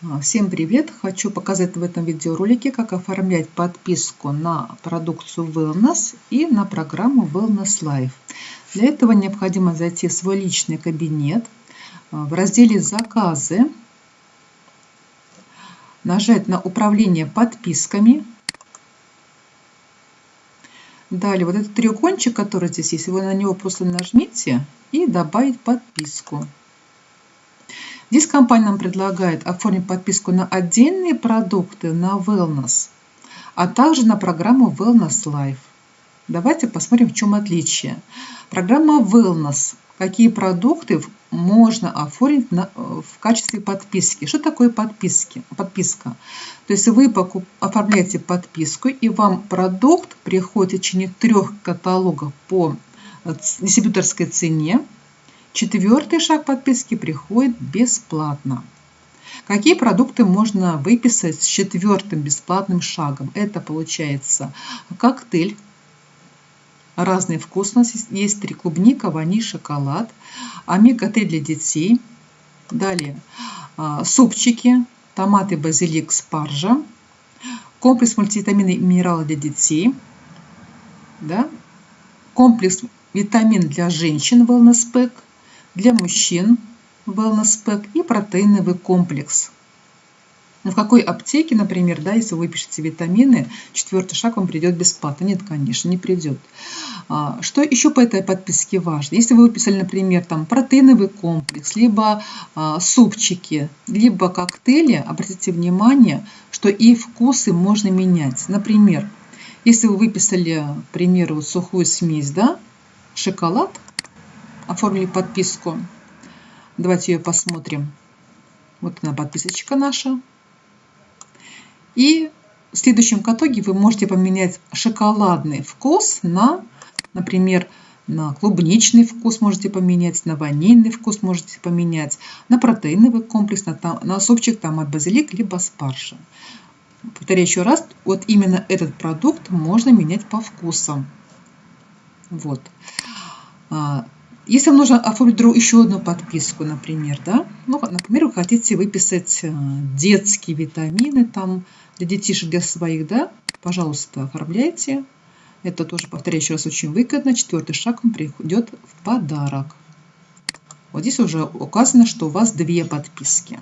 А, всем привет! Хочу показать в этом видеоролике, как оформлять подписку на продукцию Wellness и на программу Wellness Life. Для этого необходимо зайти в свой личный кабинет, а, в разделе «Заказы», нажать на «Управление подписками», Далее, вот этот треугольничек, который здесь есть, вы на него просто нажмите и добавить подписку. Здесь компания нам предлагает оформить подписку на отдельные продукты, на Wellness, а также на программу Wellness Life. Давайте посмотрим, в чем отличие. Программа Wellness. Какие продукты можно оформить на, в качестве подписки. Что такое подписки? подписка? То есть вы покуп, оформляете подписку, и вам продукт приходит в течение трех каталогов по дистрибьюторской цене. Четвертый шаг подписки приходит бесплатно. Какие продукты можно выписать с четвертым бесплатным шагом? Это получается коктейль, разные вкусности. Есть три клубника, ваниль, шоколад, омега-3 для детей. Далее а, супчики, томаты, базилик, спаржа, комплекс мультивитамины и минералы для детей, да? комплекс витамин для женщин Wellness Pack – для мужчин Wellness Pack и протеиновый комплекс. Ну, в какой аптеке, например, да, если вы пишете витамины, четвертый шаг вам придет бесплатно? Нет, конечно, не придет. А, что еще по этой подписке важно? Если вы выписали, например, там протеиновый комплекс, либо а, супчики, либо коктейли, обратите внимание, что и вкусы можно менять. Например, если вы выписали, к примеру, сухую смесь, да, шоколад, оформили подписку. Давайте ее посмотрим. Вот она подписочка наша. И в следующем каталоге вы можете поменять шоколадный вкус на, например, на клубничный вкус можете поменять, на ванильный вкус можете поменять, на протеиновый комплекс, на, на супчик от базилик, либо спаржа. Повторяю еще раз, вот именно этот продукт можно менять по вкусам. Вот. Если вам нужно оформить еще одну подписку, например, да, ну, например, вы хотите выписать э, детские витамины там для детишек, для своих, да, пожалуйста, оформляйте. Это тоже, повторяю еще раз, очень выгодно. Четвертый шаг вам приходит в подарок. Вот здесь уже указано, что у вас две подписки.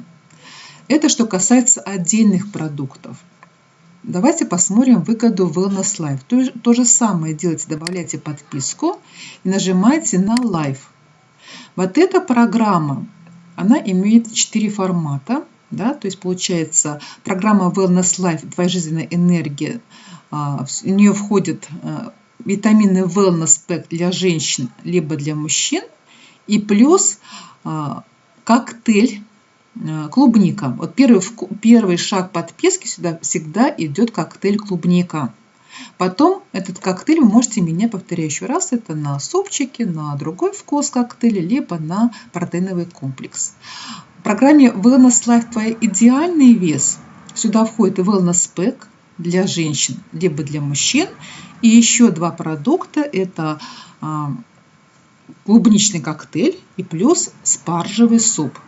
Это что касается отдельных продуктов. Давайте посмотрим выгоду Wellness Life. То, то же самое делайте, добавляйте подписку и нажимаете на Live. Вот эта программа, она имеет 4 формата. Да? То есть получается программа Wellness Life, твоя жизненная энергия. А, в нее входит а, витамины Wellness Pack для женщин, либо для мужчин. И плюс а, коктейль клубника. Вот первый, первый шаг подписки сюда всегда идет коктейль клубника. Потом этот коктейль вы можете менять, повторяю еще раз, это на супчики, на другой вкус коктейля, либо на протеиновый комплекс. В программе Wellness Life твой идеальный вес. Сюда входит Wellness Pack для женщин, либо для мужчин. И еще два продукта. Это а, клубничный коктейль и плюс спаржевый суп.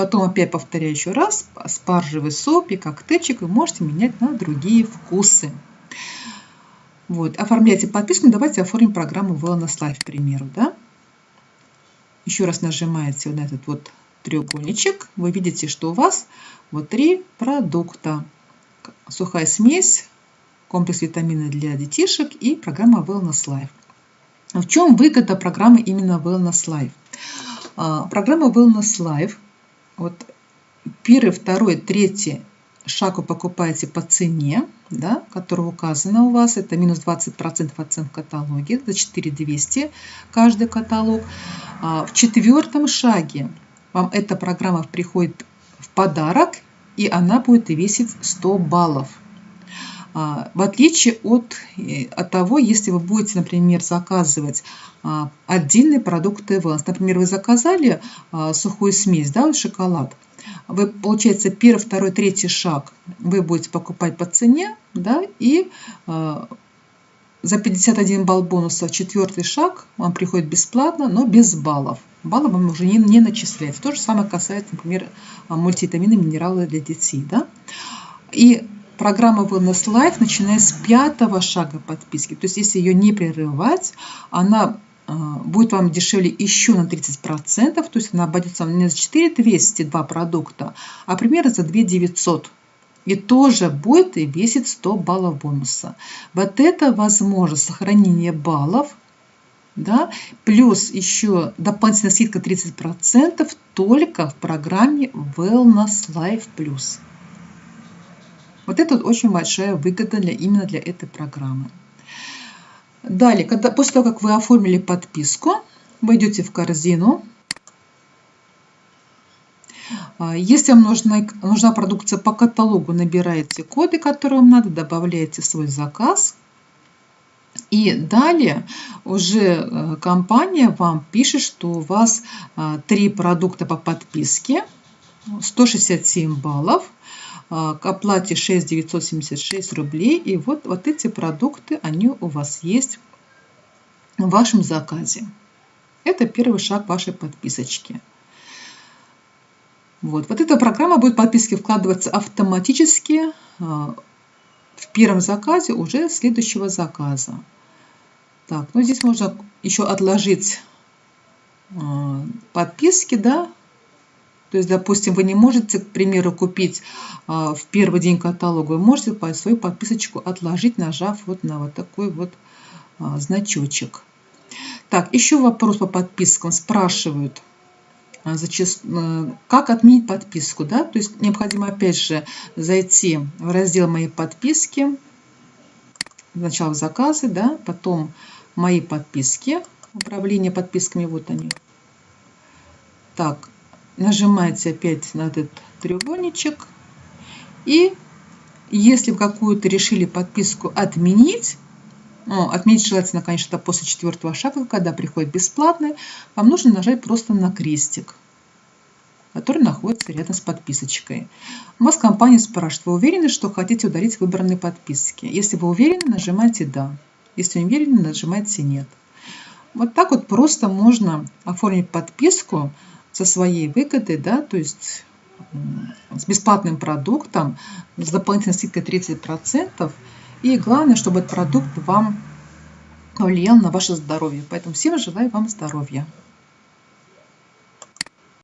Потом опять повторяю еще раз, спаржевый соп и коктейльчик вы можете менять на другие вкусы. Вот, оформляйте подписку, ну, давайте оформим программу Wellness Life, к примеру, да. Еще раз нажимаете на этот вот треугольничек, вы видите, что у вас вот три продукта. Сухая смесь, комплекс витамина для детишек и программа Wellness Life. В чем выгода программы именно Wellness Life? А, программа Wellness Life – вот первый, второй, третий шаг вы покупаете по цене, да, которая указана у вас. Это минус 20% от цен в каталоге. За 4200 каждый каталог. А в четвертом шаге вам эта программа приходит в подарок, и она будет весить 100 баллов. А, в отличие от, э, от того, если вы будете, например, заказывать а, отдельные продукты Wellness. Например, вы заказали а, сухую смесь, да, шоколад. Вы, получается, первый, второй, третий шаг вы будете покупать по цене, да, и за 51 балл бонуса четвертый шаг вам приходит бесплатно, но без баллов. Баллы вам уже не, не начисляются. То же самое касается, например, мультивитамины, минералы для детей. Да? И программа Wellness Life, начиная с пятого шага подписки, то есть если ее не прерывать, она а, будет вам дешевле еще на 30%, то есть она обойдется не за 4202 продукта, а примерно за 2900 и тоже будет и весит 100 баллов бонуса. Вот это возможно сохранение баллов, да, плюс еще дополнительная скидка 30% только в программе Wellness Life Plus. Вот это очень большая выгода для, именно для этой программы. Далее, когда, после того, как вы оформили подписку, вы идете в корзину. А, если вам нужна, нужна продукция по каталогу, набираете коды, которые вам надо, добавляете свой заказ. И далее уже э, компания вам пишет, что у вас а, три продукта по подписке, 167 баллов, к оплате 6 976 рублей. И вот, вот эти продукты, они у вас есть в вашем заказе. Это первый шаг вашей подписочки. Вот, вот эта программа будет подписки вкладываться автоматически а, в первом заказе уже следующего заказа. Так, ну здесь можно еще отложить а, подписки, да, то есть, допустим, вы не можете, к примеру, купить а, в первый день каталога, вы можете свою подписочку отложить, нажав вот на вот такой вот а, значочек. Так, еще вопрос по подпискам. Спрашивают, а, как отменить подписку. Да? То есть необходимо опять же зайти в раздел «Мои подписки», сначала в заказы, да, потом «Мои подписки», управление подписками, вот они. Так, нажимаете опять на этот треугольничек. И если вы какую-то решили подписку отменить, ну, отменить желательно, конечно, после четвертого шага, когда приходит бесплатный, вам нужно нажать просто на крестик, который находится рядом с подписочкой. У вас компания спрашивает, вы уверены, что хотите удалить выбранные подписки? Если вы уверены, нажимайте «Да». Если не уверены, нажимайте «Нет». Вот так вот просто можно оформить подписку со своей выгодой, да, то есть с бесплатным продуктом, с дополнительной скидкой 30%. И главное, чтобы этот продукт вам влиял на ваше здоровье. Поэтому всем желаю вам здоровья.